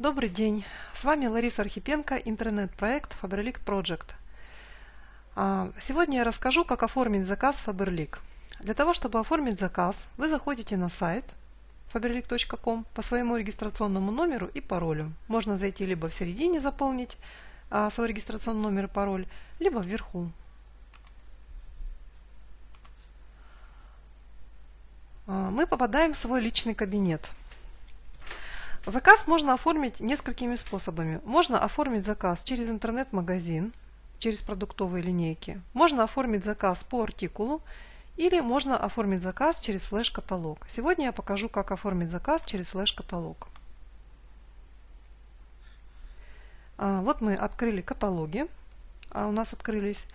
Добрый день, с вами Лариса Архипенко, интернет-проект Faberlic Project. А, сегодня я расскажу, как оформить заказ Faberlic. Для того, чтобы оформить заказ, вы заходите на сайт faberlic.com по своему регистрационному номеру и паролю. Можно зайти либо в середине заполнить а, свой регистрационный номер и пароль, либо вверху. А, мы попадаем в свой личный кабинет – Заказ можно оформить несколькими способами. Можно оформить заказ через интернет-магазин, через продуктовые линейки. Можно оформить заказ по артикулу или можно оформить заказ через флеш-каталог. Сегодня я покажу, как оформить заказ через флеш-каталог. А, вот мы открыли каталоги, а, у нас открылись.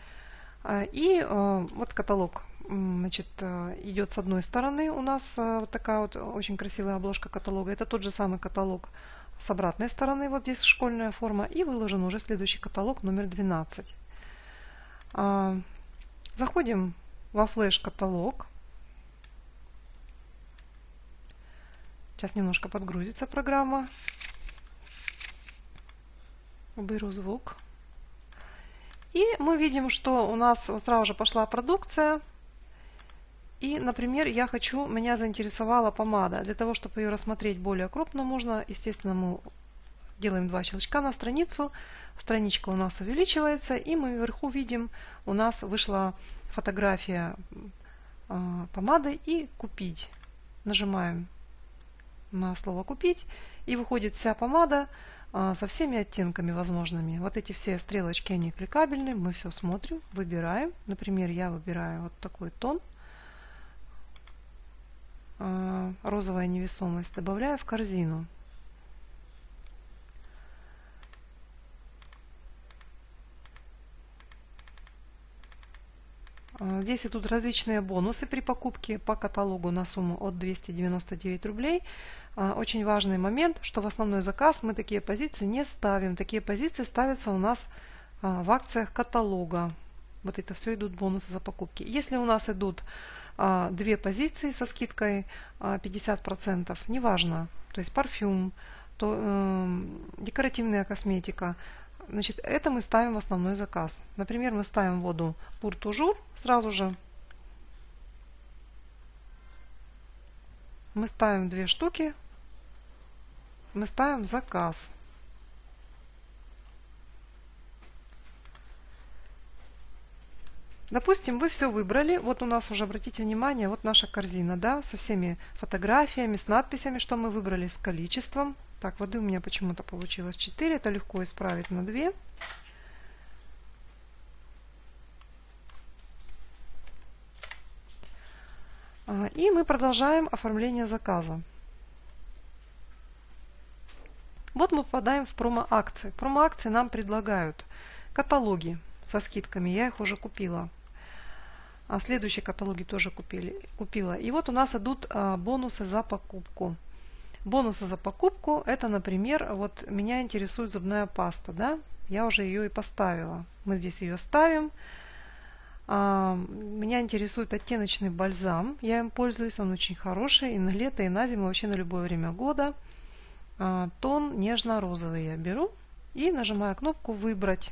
А, и вот каталог значит, э, идет с одной стороны у нас э, вот такая вот очень красивая обложка каталога. Это тот же самый каталог с обратной стороны, вот здесь школьная форма, и выложен уже следующий каталог номер 12. А, заходим во флеш-каталог. Сейчас немножко подгрузится программа. Уберу звук. И мы видим, что у нас сразу же пошла продукция. И, например, я хочу, меня заинтересовала помада. Для того, чтобы ее рассмотреть более крупно, можно, естественно, мы делаем два щелчка на страницу. Страничка у нас увеличивается, и мы вверху видим, у нас вышла фотография э, помады и «Купить». Нажимаем на слово «Купить», и выходит вся помада э, со всеми оттенками возможными. Вот эти все стрелочки, они кликабельны, мы все смотрим, выбираем. Например, я выбираю вот такой тон – Э, розовая невесомость, добавляю в корзину. Э, здесь идут различные бонусы при покупке по каталогу на сумму от 299 рублей. Э, очень важный момент, что в основной заказ мы такие позиции не ставим. Такие позиции ставятся у нас в акциях каталога. Вот это все идут бонусы за покупки. Если у нас идут а, две позиции со скидкой 50%, а, неважно, то есть парфюм, то, э, декоративная косметика, значит, это мы ставим в основной заказ. Например, мы ставим воду Пуртужур сразу же. Мы ставим две штуки, мы ставим заказ. Допустим, вы все выбрали, вот у нас уже, обратите внимание, вот наша корзина, да, со всеми фотографиями, с надписями, что мы выбрали, с количеством. Так, воды у меня почему-то получилось 4, это легко исправить на 2. А, и мы продолжаем оформление заказа. Вот мы попадаем в промо-акции. Промо-акции нам предлагают каталоги со скидками. Я их уже купила. А следующие каталоги тоже купили, купила. И вот у нас идут а, бонусы за покупку. Бонусы за покупку, это, например, вот меня интересует зубная паста, да, я уже ее и поставила. Мы здесь ее ставим. А, меня интересует оттеночный бальзам, я им пользуюсь, он очень хороший, и на лето, и на зиму, вообще на любое время года. А, тон нежно-розовый я беру и нажимаю кнопку «Выбрать».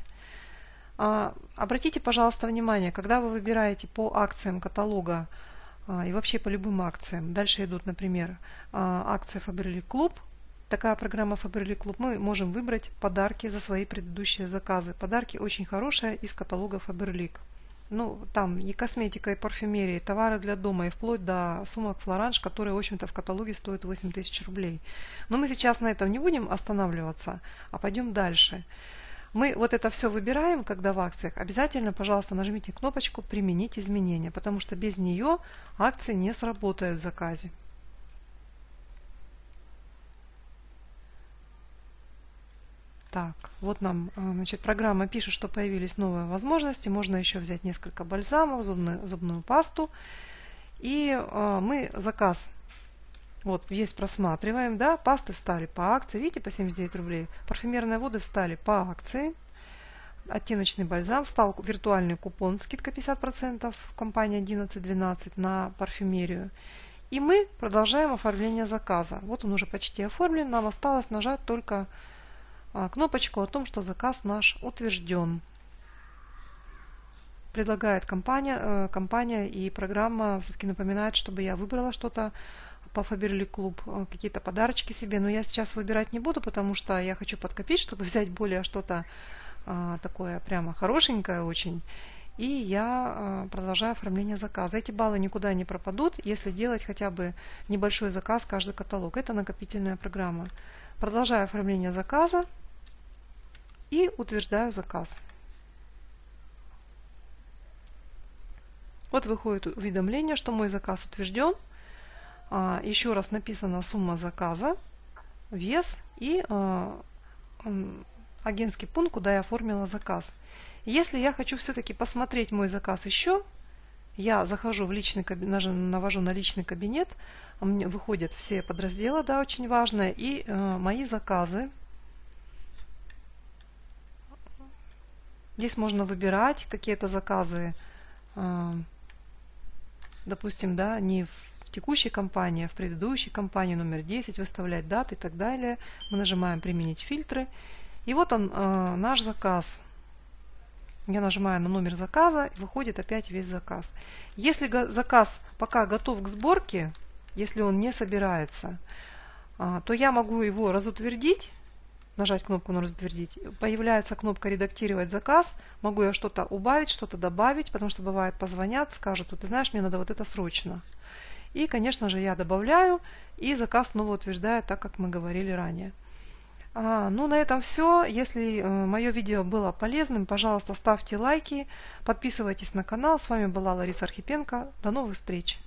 А, обратите, пожалуйста, внимание, когда вы выбираете по акциям каталога а, и вообще по любым акциям, дальше идут, например, а, акция Faberlic Club, такая программа Faberlic Club, мы можем выбрать подарки за свои предыдущие заказы. Подарки очень хорошие из каталога Faberlic. Ну, там и косметика, и парфюмерия, и товары для дома, и вплоть до сумок Флоранж, которые, в общем-то, в каталоге стоят 8 тысяч рублей. Но мы сейчас на этом не будем останавливаться, а пойдем дальше. Мы вот это все выбираем, когда в акциях. Обязательно, пожалуйста, нажмите кнопочку «Применить изменения», потому что без нее акции не сработают в заказе. Так, вот нам а, значит, программа пишет, что появились новые возможности. Можно еще взять несколько бальзамов, зубную, зубную пасту. И э, мы заказ вот, есть просматриваем, да, пасты встали по акции, видите, по 79 рублей. Парфюмерные воды встали по акции. Оттеночный бальзам встал виртуальный купон, скидка 50%, компания 11-12 на парфюмерию. И мы продолжаем оформление заказа. Вот он уже почти оформлен. Нам осталось нажать только а, кнопочку о том, что заказ наш утвержден. Предлагает компания, э, компания и программа все-таки напоминает, чтобы я выбрала что-то по Фаберли Клуб, э, какие-то подарочки себе. Но я сейчас выбирать не буду, потому что я хочу подкопить, чтобы взять более что-то а, такое прямо хорошенькое очень. И я а, продолжаю оформление заказа. Эти баллы никуда не пропадут, если делать хотя бы небольшой заказ каждый каталог. Это накопительная программа. Продолжаю оформление заказа и утверждаю заказ. Вот выходит уведомление, что мой заказ утвержден. А, еще раз написана сумма заказа, вес и агентский пункт, куда я оформила заказ. Если я хочу все-таки посмотреть мой заказ еще, я захожу в личный кабинет, навожу на личный кабинет, меня выходят все подразделы, да, очень важные, и э, мои заказы. Здесь можно выбирать какие-то заказы, э, допустим, да, не в текущей компании, а в предыдущей компании номер 10, выставлять даты и так далее. Мы нажимаем «Применить фильтры». И вот он, э, наш заказ – я нажимаю на номер заказа, и выходит опять весь заказ. Если заказ пока готов к сборке, если он не собирается, а, то я могу его разутвердить, нажать кнопку на разутвердить. Появляется кнопка «Редактировать заказ». Могу я что-то убавить, что-то добавить, потому что бывает позвонят, скажут, ты знаешь, мне надо вот это срочно. И, конечно же, я добавляю, и заказ снова утверждаю, так как мы говорили ранее. А, ну, на этом все. Если э, мое видео было полезным, пожалуйста, ставьте лайки, подписывайтесь на канал. С вами была Лариса Архипенко. До новых встреч!